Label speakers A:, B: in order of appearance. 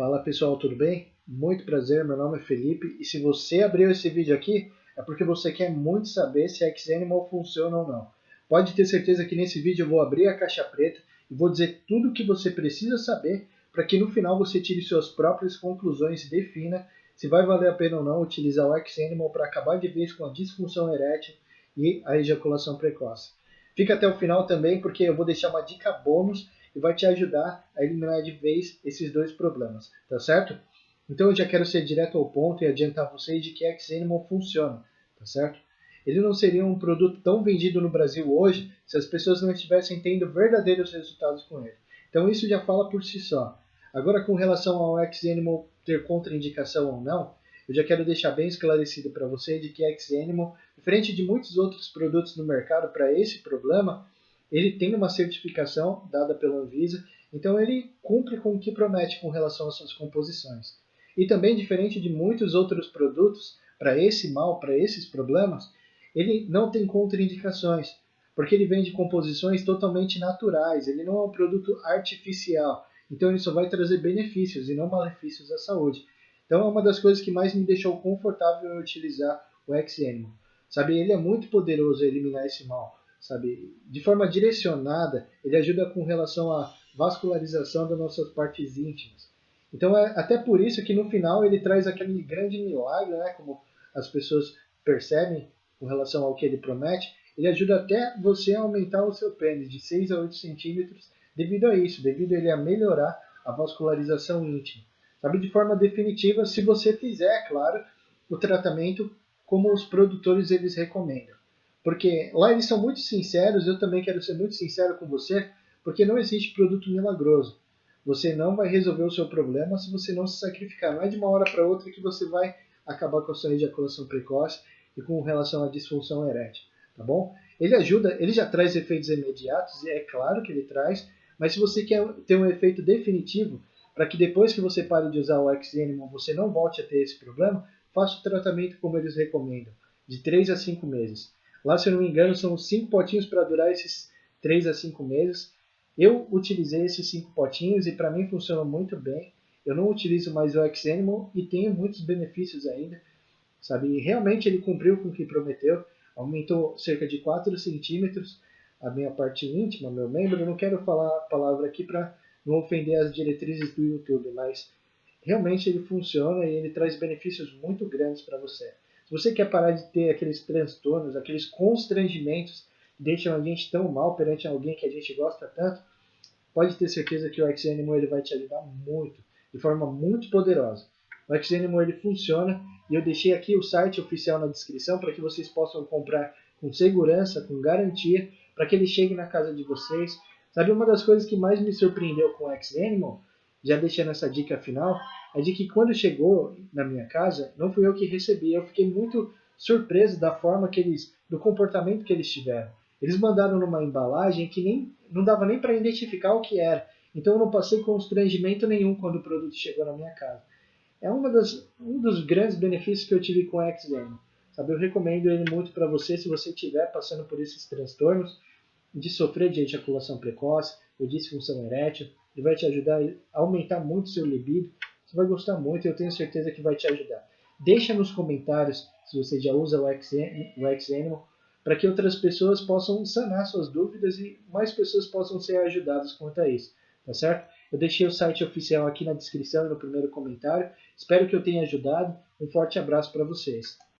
A: Fala pessoal, tudo bem? Muito prazer, meu nome é Felipe e se você abriu esse vídeo aqui é porque você quer muito saber se a funciona ou não. Pode ter certeza que nesse vídeo eu vou abrir a caixa preta e vou dizer tudo o que você precisa saber para que no final você tire suas próprias conclusões e defina se vai valer a pena ou não utilizar o Xanimal para acabar de vez com a disfunção erétil e a ejaculação precoce. Fica até o final também porque eu vou deixar uma dica bônus e vai te ajudar a eliminar de vez esses dois problemas, tá certo? Então eu já quero ser direto ao ponto e adiantar vocês de que X-Animal funciona, tá certo? Ele não seria um produto tão vendido no Brasil hoje se as pessoas não estivessem tendo verdadeiros resultados com ele. Então isso já fala por si só. Agora com relação ao X-Animal ter contraindicação ou não, eu já quero deixar bem esclarecido para você de que X-Animal, diferente de muitos outros produtos no mercado para esse problema, ele tem uma certificação dada pela Anvisa, então ele cumpre com o que promete com relação às suas composições. E também, diferente de muitos outros produtos, para esse mal, para esses problemas, ele não tem contraindicações, porque ele vem de composições totalmente naturais, ele não é um produto artificial, então ele só vai trazer benefícios e não malefícios à saúde. Então é uma das coisas que mais me deixou confortável em utilizar o X-Animal. Sabe, ele é muito poderoso a eliminar esse mal sabe? De forma direcionada, ele ajuda com relação à vascularização das nossas partes íntimas. Então é até por isso que no final ele traz aquele grande milagre, né? Como as pessoas percebem com relação ao que ele promete, ele ajuda até você a aumentar o seu pênis de 6 a 8 centímetros devido a isso, devido a ele a melhorar a vascularização íntima. Sabe, de forma definitiva, se você fizer, claro, o tratamento como os produtores eles recomendam. Porque lá eles são muito sinceros, eu também quero ser muito sincero com você, porque não existe produto milagroso. Você não vai resolver o seu problema se você não se sacrificar. Não é de uma hora para outra que você vai acabar com a sua ejaculação precoce e com relação à disfunção erétil, tá bom? Ele ajuda, ele já traz efeitos imediatos, e é claro que ele traz, mas se você quer ter um efeito definitivo, para que depois que você pare de usar o X-Animal você não volte a ter esse problema, faça o tratamento como eles recomendam, de 3 a 5 meses. Lá, se eu não me engano, são cinco potinhos para durar esses 3 a 5 meses. Eu utilizei esses cinco potinhos e para mim funcionou muito bem. Eu não utilizo mais o X-Animal e tenho muitos benefícios ainda. Sabe? E realmente ele cumpriu com o que prometeu. Aumentou cerca de 4 centímetros a minha parte íntima, meu membro. Eu não quero falar a palavra aqui para não ofender as diretrizes do YouTube, mas realmente ele funciona e ele traz benefícios muito grandes para você. Se você quer parar de ter aqueles transtornos, aqueles constrangimentos que deixam a gente tão mal perante alguém que a gente gosta tanto, pode ter certeza que o X-Animal ele vai te ajudar muito, de forma muito poderosa. O X-Animal ele funciona e eu deixei aqui o site oficial na descrição para que vocês possam comprar com segurança, com garantia, para que ele chegue na casa de vocês. Sabe uma das coisas que mais me surpreendeu com o X-Animal? Já deixando essa dica final, é de que quando chegou na minha casa, não fui eu que recebi. Eu fiquei muito surpreso da forma que eles, do comportamento que eles tiveram. Eles mandaram numa embalagem que nem não dava nem para identificar o que era. Então eu não passei constrangimento nenhum quando o produto chegou na minha casa. É uma das, um dos grandes benefícios que eu tive com o X-Game. Sabe, eu recomendo ele muito para você se você estiver passando por esses transtornos de sofrer de ejaculação precoce ou disfunção erétil. Ele vai te ajudar a aumentar muito seu libido você vai gostar muito e eu tenho certeza que vai te ajudar. Deixa nos comentários se você já usa o X-Animal para que outras pessoas possam sanar suas dúvidas e mais pessoas possam ser ajudadas quanto a isso, tá certo? Eu deixei o site oficial aqui na descrição e no primeiro comentário. Espero que eu tenha ajudado. Um forte abraço para vocês.